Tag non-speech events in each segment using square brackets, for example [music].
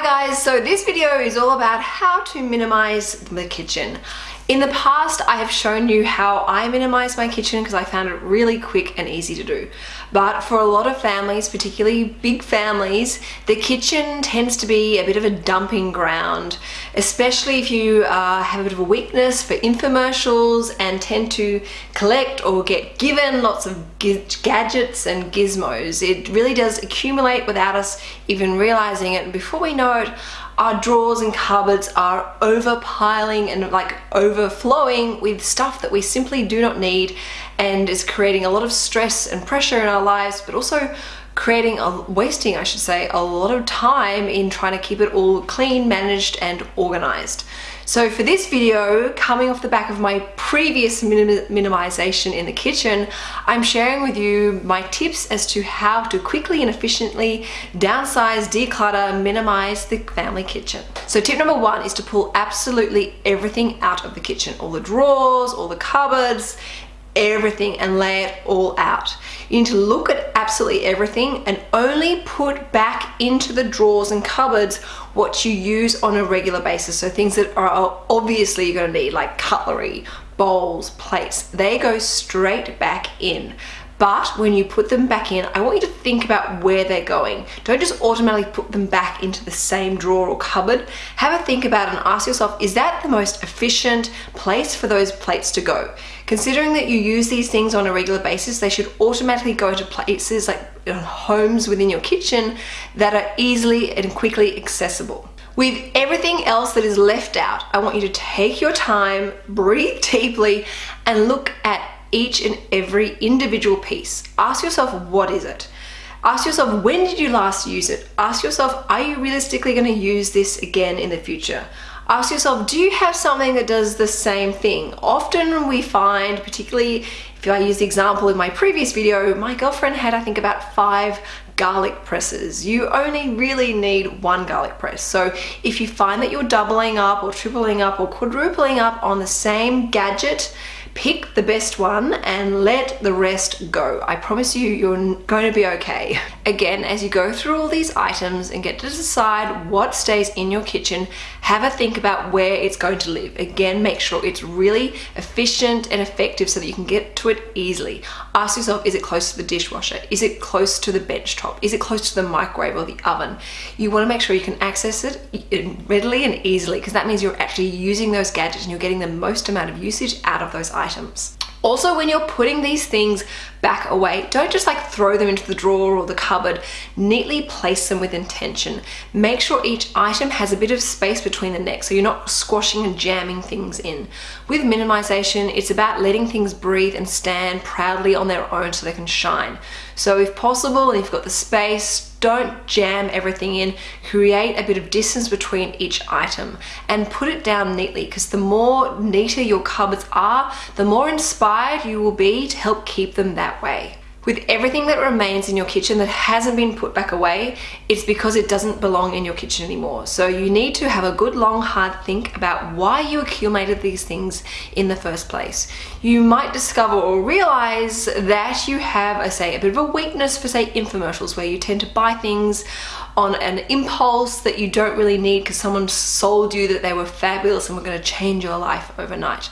Hi guys, so this video is all about how to minimize the kitchen. In the past, I have shown you how I minimize my kitchen because I found it really quick and easy to do. But for a lot of families, particularly big families, the kitchen tends to be a bit of a dumping ground, especially if you uh, have a bit of a weakness for infomercials and tend to collect or get given lots of gadgets and gizmos. It really does accumulate without us even realizing it. And before we know it, our drawers and cupboards are overpiling and like overflowing with stuff that we simply do not need and is creating a lot of stress and pressure in our lives but also creating a wasting I should say a lot of time in trying to keep it all clean managed and organized so for this video, coming off the back of my previous minim minimization in the kitchen, I'm sharing with you my tips as to how to quickly and efficiently downsize, declutter, minimize the family kitchen. So tip number one is to pull absolutely everything out of the kitchen. All the drawers, all the cupboards, everything and lay it all out. You need to look at absolutely everything and only put back into the drawers and cupboards what you use on a regular basis. So things that are obviously you're gonna need like cutlery, bowls, plates, they go straight back in. But when you put them back in, I want you to think about where they're going. Don't just automatically put them back into the same drawer or cupboard. Have a think about and ask yourself, is that the most efficient place for those plates to go? Considering that you use these things on a regular basis, they should automatically go to places like homes within your kitchen that are easily and quickly accessible. With everything else that is left out, I want you to take your time, breathe deeply, and look at each and every individual piece. Ask yourself, what is it? Ask yourself, when did you last use it? Ask yourself, are you realistically going to use this again in the future? Ask yourself, do you have something that does the same thing? Often we find, particularly if I use the example in my previous video, my girlfriend had, I think, about five garlic presses. You only really need one garlic press. So if you find that you're doubling up or tripling up or quadrupling up on the same gadget, pick the best one and let the rest go. I promise you, you're going to be okay. [laughs] Again, as you go through all these items and get to decide what stays in your kitchen, have a think about where it's going to live. Again, make sure it's really efficient and effective so that you can get to it easily. Ask yourself, is it close to the dishwasher? Is it close to the bench top? Is it close to the microwave or the oven? You want to make sure you can access it readily and easily because that means you're actually using those gadgets and you're getting the most amount of usage out of those items. Also, when you're putting these things back away, don't just like throw them into the drawer or the cupboard. Neatly place them with intention. Make sure each item has a bit of space between the necks so you're not squashing and jamming things in. With minimization, it's about letting things breathe and stand proudly on their own so they can shine. So if possible, and you've got the space, don't jam everything in. Create a bit of distance between each item and put it down neatly because the more neater your cupboards are, the more inspired you will be to help keep them that way with everything that remains in your kitchen that hasn't been put back away, it's because it doesn't belong in your kitchen anymore. So you need to have a good long hard think about why you accumulated these things in the first place. You might discover or realize that you have, I say, a bit of a weakness for say infomercials where you tend to buy things on an impulse that you don't really need because someone sold you that they were fabulous and were going to change your life overnight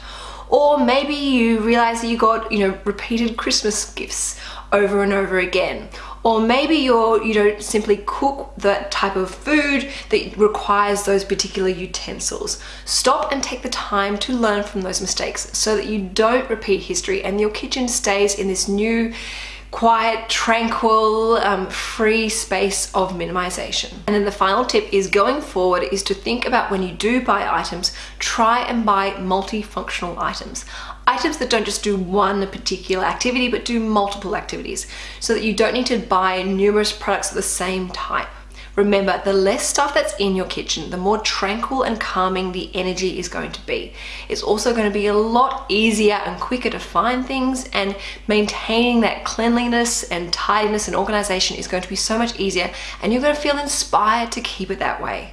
or maybe you realize that you got you know repeated Christmas gifts over and over again. Or maybe you're you don't simply cook that type of food that requires those particular utensils. Stop and take the time to learn from those mistakes so that you don't repeat history and your kitchen stays in this new quiet, tranquil, um, free space of minimization. And then the final tip is going forward is to think about when you do buy items, try and buy multifunctional items. Items that don't just do one particular activity, but do multiple activities so that you don't need to buy numerous products of the same type. Remember, the less stuff that's in your kitchen, the more tranquil and calming the energy is going to be. It's also going to be a lot easier and quicker to find things and maintaining that cleanliness and tidiness and organization is going to be so much easier and you're going to feel inspired to keep it that way.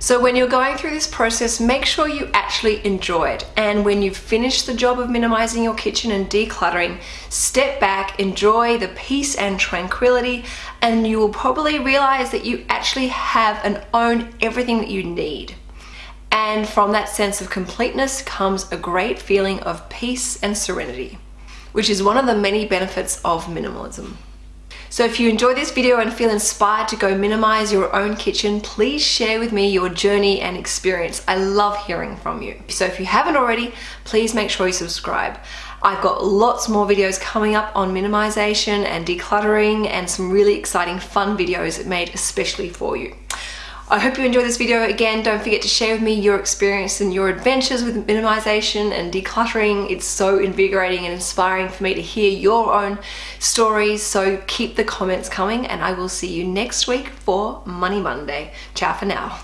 So when you're going through this process, make sure you actually enjoy it. And when you've finished the job of minimizing your kitchen and decluttering, step back, enjoy the peace and tranquility, and you will probably realize that you actually have and own everything that you need. And from that sense of completeness comes a great feeling of peace and serenity, which is one of the many benefits of minimalism. So if you enjoy this video and feel inspired to go minimize your own kitchen, please share with me your journey and experience. I love hearing from you. So if you haven't already, please make sure you subscribe. I've got lots more videos coming up on minimization and decluttering and some really exciting fun videos made especially for you. I hope you enjoyed this video. Again, don't forget to share with me your experience and your adventures with minimization and decluttering. It's so invigorating and inspiring for me to hear your own stories. So keep the comments coming and I will see you next week for Money Monday. Ciao for now.